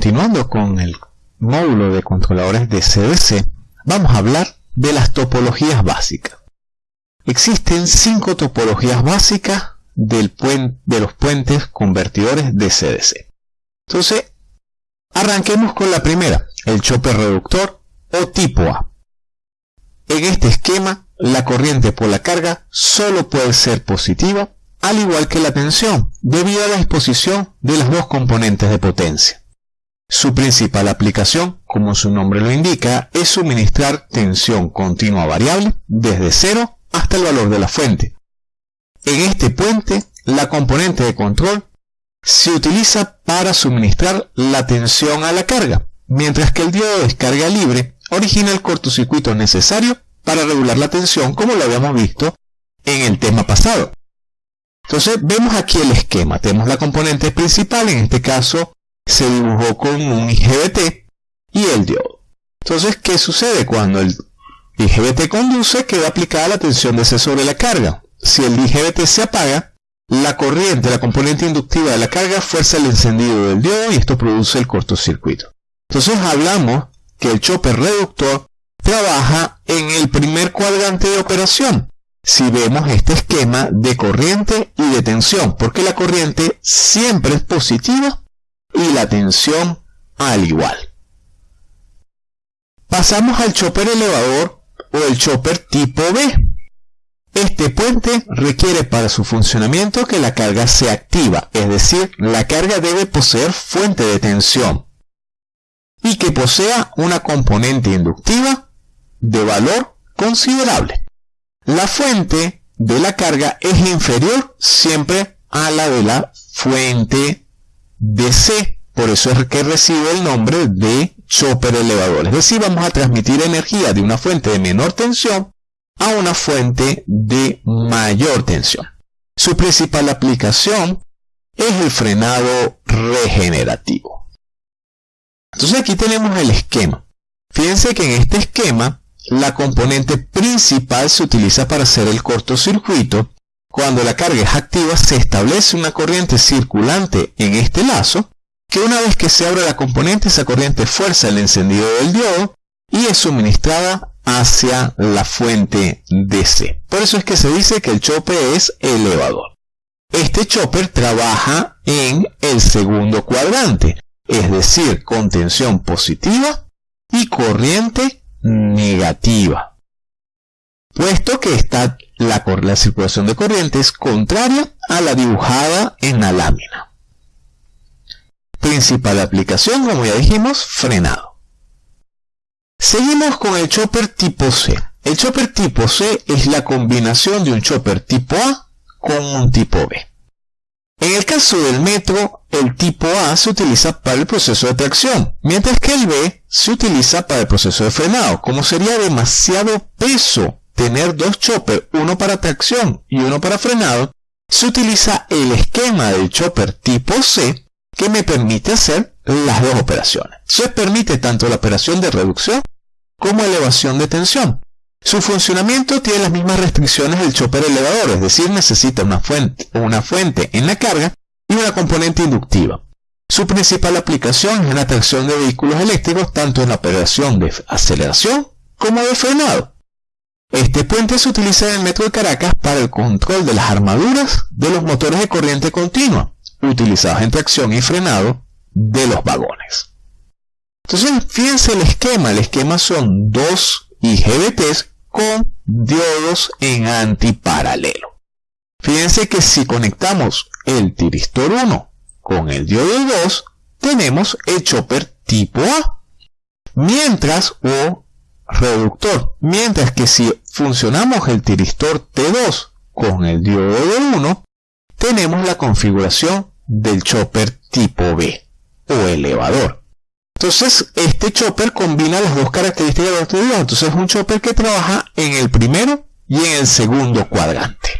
continuando con el módulo de controladores de CDC, vamos a hablar de las topologías básicas. Existen cinco topologías básicas de los puentes convertidores de CDC. Entonces, arranquemos con la primera, el chopper reductor o tipo A. En este esquema, la corriente por la carga solo puede ser positiva, al igual que la tensión, debido a la disposición de las dos componentes de potencia. Su principal aplicación, como su nombre lo indica, es suministrar tensión continua variable desde cero hasta el valor de la fuente. En este puente, la componente de control se utiliza para suministrar la tensión a la carga, mientras que el diodo de descarga libre origina el cortocircuito necesario para regular la tensión como lo habíamos visto en el tema pasado. Entonces vemos aquí el esquema, tenemos la componente principal, en este caso se dibujó con un IGBT y el diodo. Entonces, ¿qué sucede cuando el IGBT conduce? Queda aplicada la tensión de C sobre la carga. Si el IGBT se apaga, la corriente, la componente inductiva de la carga fuerza el encendido del diodo y esto produce el cortocircuito. Entonces hablamos que el chopper reductor trabaja en el primer cuadrante de operación. Si vemos este esquema de corriente y de tensión, porque la corriente siempre es positiva y la tensión al igual. Pasamos al chopper elevador o el chopper tipo B. Este puente requiere para su funcionamiento que la carga sea activa, es decir, la carga debe poseer fuente de tensión y que posea una componente inductiva de valor considerable. La fuente de la carga es inferior siempre a la de la fuente de C. Por eso es que recibe el nombre de chopper elevador. Es decir, vamos a transmitir energía de una fuente de menor tensión a una fuente de mayor tensión. Su principal aplicación es el frenado regenerativo. Entonces aquí tenemos el esquema. Fíjense que en este esquema la componente principal se utiliza para hacer el cortocircuito. Cuando la carga es activa se establece una corriente circulante en este lazo que una vez que se abre la componente esa corriente fuerza el encendido del diodo y es suministrada hacia la fuente DC. Por eso es que se dice que el chopper es elevador. Este chopper trabaja en el segundo cuadrante, es decir, con tensión positiva y corriente negativa. Puesto que está la, la circulación de corriente es contraria a la dibujada en la lámina. Principal aplicación, como ya dijimos, frenado. Seguimos con el chopper tipo C. El chopper tipo C es la combinación de un chopper tipo A con un tipo B. En el caso del metro, el tipo A se utiliza para el proceso de tracción, mientras que el B se utiliza para el proceso de frenado. Como sería demasiado peso tener dos choppers, uno para tracción y uno para frenado, se utiliza el esquema del chopper tipo C que me permite hacer las dos operaciones. Se permite tanto la operación de reducción como elevación de tensión. Su funcionamiento tiene las mismas restricciones del chopper elevador, es decir, necesita una fuente, una fuente en la carga y una componente inductiva. Su principal aplicación es en la tracción de vehículos eléctricos, tanto en la operación de aceleración como de frenado. Este puente se utiliza en el metro de Caracas para el control de las armaduras de los motores de corriente continua, utilizados en tracción y frenado de los vagones. Entonces, fíjense el esquema. El esquema son dos IGBTs con diodos en antiparalelo. Fíjense que si conectamos el tiristor 1 con el diodo 2, tenemos el chopper tipo A. Mientras, o reductor, mientras que si funcionamos el tiristor T2 con el diodo 1, tenemos la configuración del chopper tipo B o elevador. Entonces, este chopper combina las dos características de nuestro Entonces, es un chopper que trabaja en el primero y en el segundo cuadrante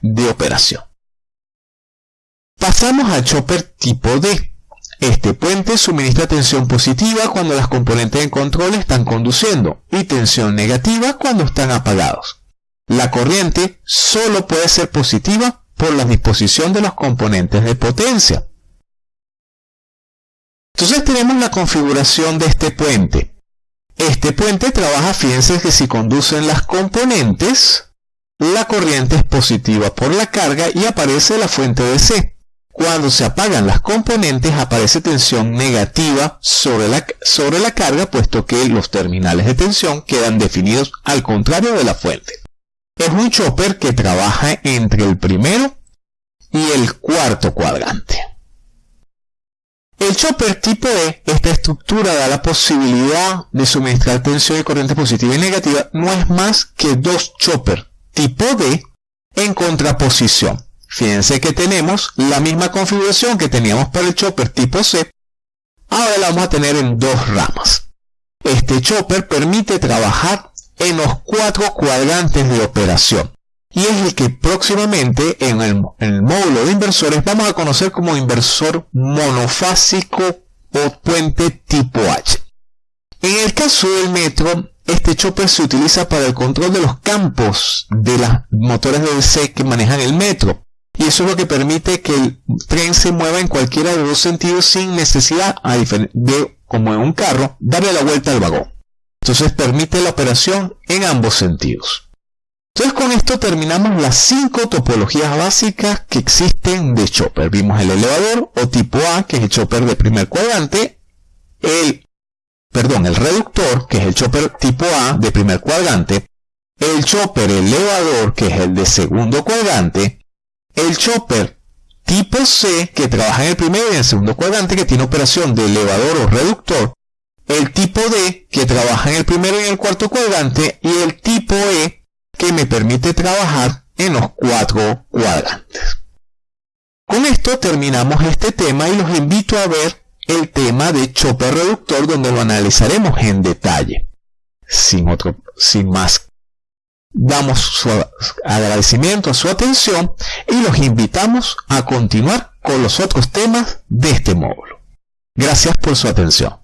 de operación. Pasamos al chopper tipo D. Este puente suministra tensión positiva cuando las componentes de control están conduciendo y tensión negativa cuando están apagados. La corriente solo puede ser positiva por la disposición de los componentes de potencia. Entonces tenemos la configuración de este puente. Este puente trabaja, fíjense que si conducen las componentes, la corriente es positiva por la carga y aparece la fuente de C. Cuando se apagan las componentes aparece tensión negativa sobre la, sobre la carga puesto que los terminales de tensión quedan definidos al contrario de la fuente. Es un chopper que trabaja entre el primero y el cuarto cuadrante. El chopper tipo E, esta estructura da la posibilidad de suministrar tensión y corriente positiva y negativa, no es más que dos chopper tipo D en contraposición. Fíjense que tenemos la misma configuración que teníamos para el chopper tipo C. Ahora la vamos a tener en dos ramas. Este chopper permite trabajar en los cuatro cuadrantes de operación. Y es el que próximamente en el, módulo de inversores vamos a conocer como inversor monofásico o puente tipo H. En el caso del metro, este chopper se utiliza para el control de los campos de los motores de DC que manejan el metro. Y eso es lo que permite que el tren se mueva en cualquiera de los dos sentidos sin necesidad de, como en un carro, darle la vuelta al vagón. Entonces permite la operación en ambos sentidos. Entonces con esto terminamos las cinco topologías básicas que existen de chopper. Vimos el elevador o tipo A, que es el chopper de primer cuadrante, el, perdón, el reductor, que es el chopper tipo A de primer cuadrante, el chopper elevador, que es el de segundo cuadrante, el chopper tipo C, que trabaja en el primer y en el segundo cuadrante, que tiene operación de elevador o reductor. El tipo D, que trabaja en el primero y en el cuarto cuadrante. Y el tipo E, que me permite trabajar en los cuatro cuadrantes. Con esto terminamos este tema y los invito a ver el tema de chopper reductor donde lo analizaremos en detalle. Sin, otro, sin más damos su agradecimiento a su atención y los invitamos a continuar con los otros temas de este módulo. Gracias por su atención.